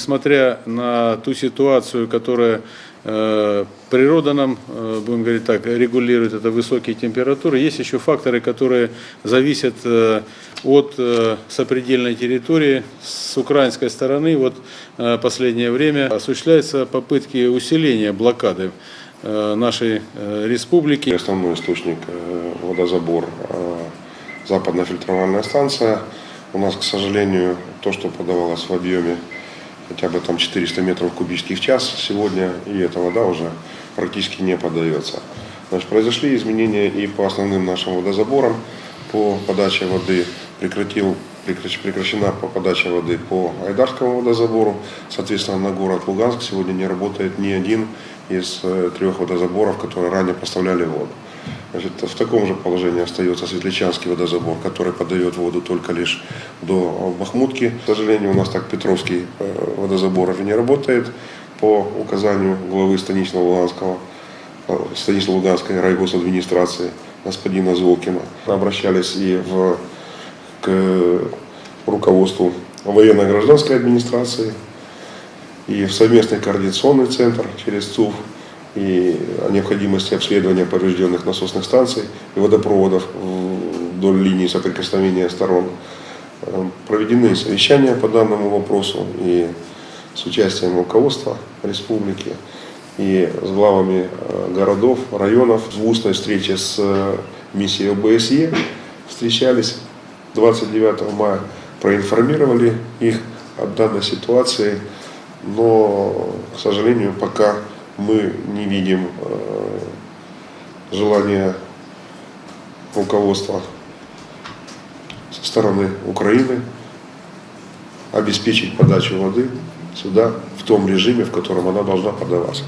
несмотря на ту ситуацию, которая э, природа нам, э, будем говорить так, регулирует, это высокие температуры, есть еще факторы, которые зависят э, от сопредельной территории с украинской стороны. Вот последнее время осуществляются попытки усиления блокады нашей республики. Основной источник водозабор западная фильтровальная станция. У нас, к сожалению, то, что подавалось в объеме хотя бы там 400 метров кубических в час сегодня, и эта вода уже практически не подается. Значит, произошли изменения и по основным нашим водозаборам, по подаче воды прекратил, прекращена по подаче воды по Айдарскому водозабору. Соответственно, на город Луганск сегодня не работает ни один из э, трех водозаборов, которые ранее поставляли воду. Значит, в таком же положении остается Светличанский водозабор, который подает воду только лишь до Бахмутки. К сожалению, у нас так Петровский э, водозабор уже не работает по указанию главы станично Луганского, э, станично-луганской райгосадминистрации господина Золкина. Обращались и в, к руководству военно-гражданской администрации, и в совместный координационный центр через ЦУФ, и о необходимости обследования поврежденных насосных станций и водопроводов вдоль линии соприкосновения сторон. Э, проведены совещания по данному вопросу и с участием руководства республики, и с главами э, городов, районов. В устной встрече с э, миссией ОБСЕ встречались 29 мая, проинформировали их о данной ситуации, но, к сожалению, пока мы не видим э, желания руководства со стороны Украины обеспечить подачу воды сюда в том режиме, в котором она должна подаваться.